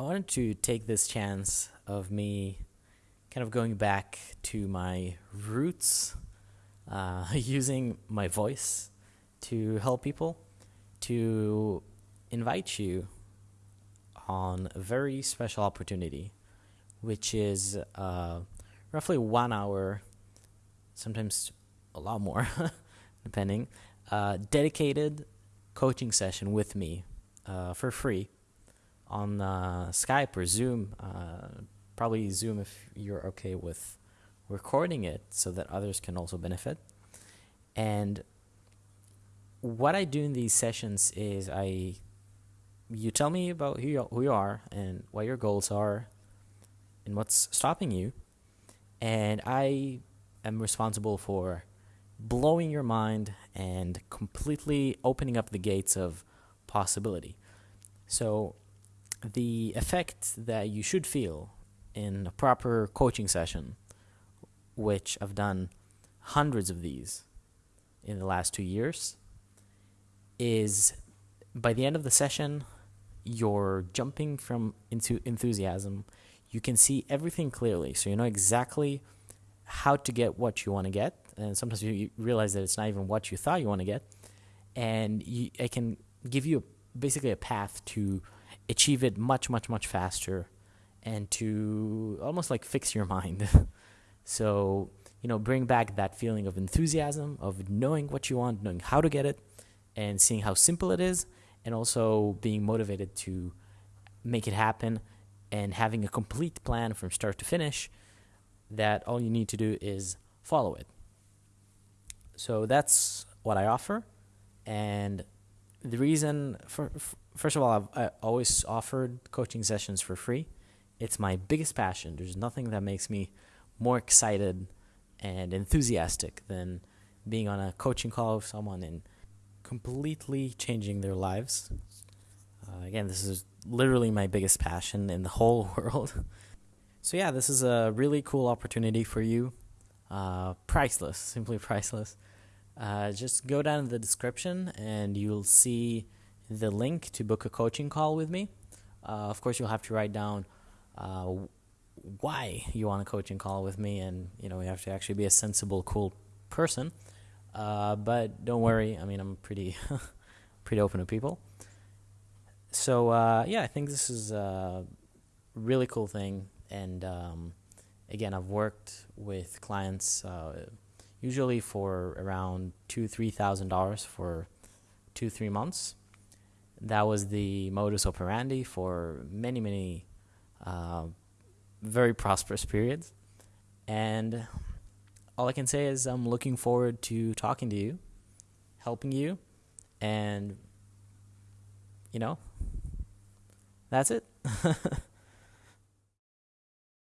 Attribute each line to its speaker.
Speaker 1: I wanted to take this chance of me kind of going back to my roots, uh, using my voice to help people, to invite you on a very special opportunity, which is uh, roughly one hour, sometimes a lot more, depending, uh, dedicated coaching session with me uh, for free on uh, Skype or Zoom. Uh, probably Zoom if you're okay with recording it so that others can also benefit. And what I do in these sessions is I you tell me about who you, who you are and what your goals are and what's stopping you and I am responsible for blowing your mind and completely opening up the gates of possibility. So the effect that you should feel in a proper coaching session, which I've done hundreds of these in the last two years, is by the end of the session, you're jumping from into enthusiasm. You can see everything clearly, so you know exactly how to get what you want to get. And sometimes you realize that it's not even what you thought you want to get, and you, I can give you basically a path to achieve it much, much, much faster and to almost like fix your mind. so, you know, bring back that feeling of enthusiasm, of knowing what you want, knowing how to get it, and seeing how simple it is, and also being motivated to make it happen and having a complete plan from start to finish that all you need to do is follow it. So that's what I offer. And the reason, for, first of all, I've I always offered coaching sessions for free. It's my biggest passion. There's nothing that makes me more excited and enthusiastic than being on a coaching call with someone and completely changing their lives. Uh, again, this is literally my biggest passion in the whole world. so, yeah, this is a really cool opportunity for you. Uh, priceless, simply priceless. Uh, just go down in the description and you'll see the link to book a coaching call with me. Uh, of course, you'll have to write down uh, why you want a coaching call with me, and you know you have to actually be a sensible, cool person. Uh, but don't worry, I mean I'm pretty, pretty open to people. So uh, yeah, I think this is a really cool thing, and um, again, I've worked with clients uh, usually for around two, three thousand dollars for two, three months that was the modus operandi for many, many uh, very prosperous periods. And all I can say is I'm looking forward to talking to you, helping you, and, you know, that's it.